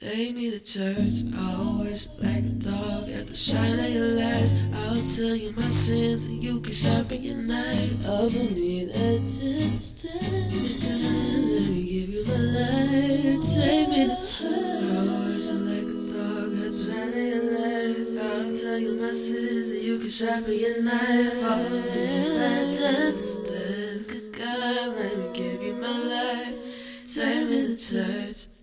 Take me to church, always like a dog at the shine of your lights. I'll tell you my sins and you can sharpen your knife. Over me that distance. Let me give you my life. Take me to church, always like a dog at the shine of your lights. I'll tell you my sins and you can sharpen your knife. Over me that distance. Good God, let me give you my life. Take me to church.